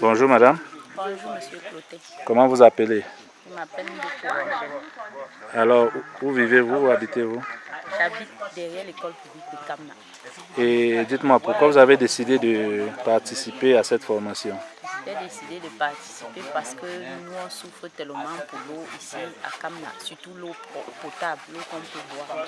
Bonjour madame. Bonjour monsieur Cloté. Comment vous appelez? Je m'appelle. Alors, où vivez-vous, où habitez-vous? J'habite derrière l'école publique de Kamna. Et dites-moi, pourquoi vous avez décidé de participer à cette formation? J'ai décidé de participer parce que nous on souffre tellement pour l'eau ici à Kamna, surtout l'eau potable, l'eau qu'on peut boire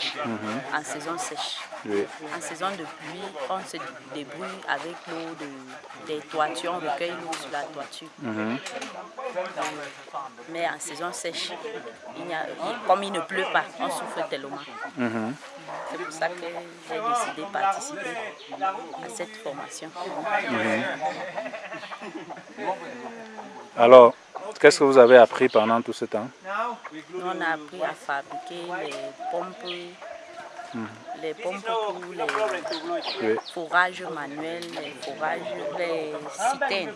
en saison sèche. Oui. En saison de pluie, on se débrouille avec l'eau de, des toitures, on recueille l'eau sur la toiture. Mhm. Mais en saison sèche, il a- comme il ne pleut pas, on souffre tellement. Mhm. C'est pour ça que j'ai décidé de participer à cette formation. Alors, qu'est-ce que vous avez appris pendant tout ce temps? Nous, on a appris à fabriquer les pompes, les pompes pour les Oui. fourrages manuels, les fourrages, les citernes.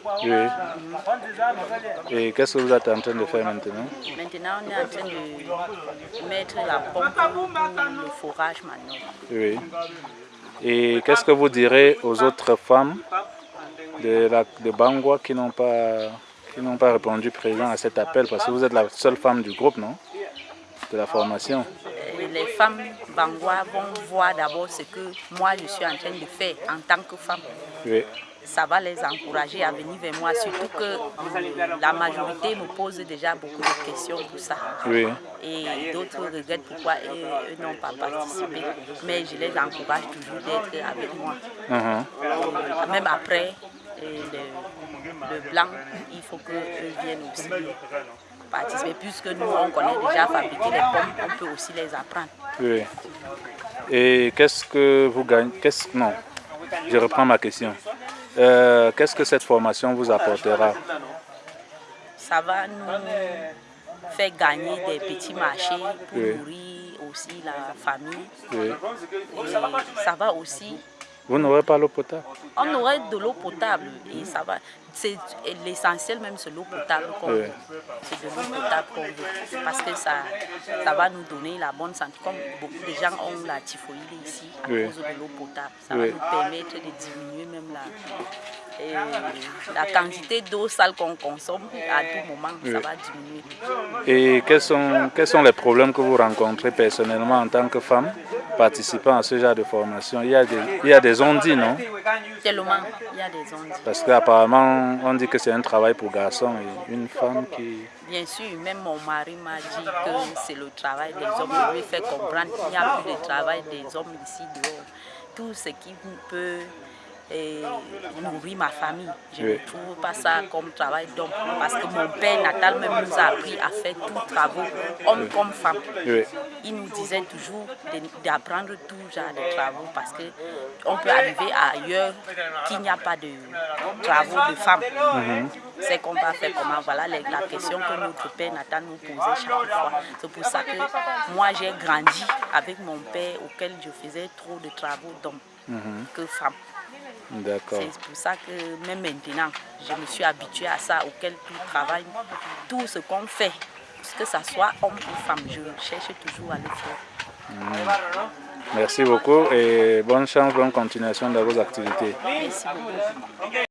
Oui. Et qu'est-ce que vous êtes en train de faire maintenant? Maintenant, on est en train de mettre la pompe pour le fourrage manuel. Oui. Et qu'est-ce que vous direz aux autres femmes de, la, de Bangwa qui n'ont pas, qui pas répondu présent à cet appel Parce que vous êtes la seule femme du groupe, non? De la formation. Les femmes bangwa vont voir d'abord ce que moi je suis en train de faire en tant que femme. Oui. ça va les encourager à venir vers moi, surtout que euh, la majorité me pose déjà beaucoup de questions pour ça. Oui. Et d'autres regrettent pourquoi eux, eux n'ont pas participé. Mais je les encourage toujours d'être avec moi. Mhm. Même après le, le blanc, il faut qu'eux viennent aussi participer. Puisque nous, on connaît déjà fabriquer les pommes, on peut aussi les apprendre. Oui. Et qu'est-ce que vous gagnez qu'est-ce, Non, je reprends ma question. Euh, qu'est-ce que cette formation vous apportera? Ça va nous faire gagner des petits marchés pour Oui. nourrir aussi la famille. Oui. Et ça va aussi Vous n'aurez pas l'eau potable on aurait de l'eau potable et ça va. C'est l'essentiel même, c'est l'eau potable qu'on Oui. C'est de l'eau potable qu'on veut. Parce que ça, ça va nous donner la bonne santé. Comme beaucoup de gens ont la typhoïde ici à Oui. cause de l'eau potable. Ça Oui. va nous permettre de diminuer même la, et la quantité d'eau sale qu'on consomme à tout moment. Ça va diminuer. Et quels sont, quels sont les problèmes que vous rencontrez personnellement en tant que femme participant à ce genre de formation? Il y a des, il y a des non? Tellement, il y a des ondes. Parce qu'apparemment, on dit que c'est un travail pour garçons et une femme qui... Bien sûr, même mon mari m'a dit que c'est le travail des hommes. Je lui ai fait comprendre qu'il n'y a plus de travail des hommes ici dehors. Tout ce qui peut eh, nourrir ma famille, je Oui. ne trouve pas ça comme travail d'homme. Parce que mon père natal même nous a appris à faire tous travaux, homme comme femme. Oui. Il nous disait toujours d'apprendre tout genre de travaux parce que on peut arriver ailleurs qu'il n'y a pas de travaux de femmes. C'est qu'on va faire comment? Voilà les- la question que notre père Nathan nous posait chaque fois. C'est pour ça que moi j'ai grandi avec mon père auquel je faisais trop de travaux d'hommes que femmes. D'accord. C'est pour ça que même maintenant, je me suis habituée à ça, auquel tout travail, tout ce qu'on fait, que ce soit homme ou femme, je cherche toujours à le faire. Merci beaucoup et bonne chance, bonne continuation dans vos activités. Merci beaucoup.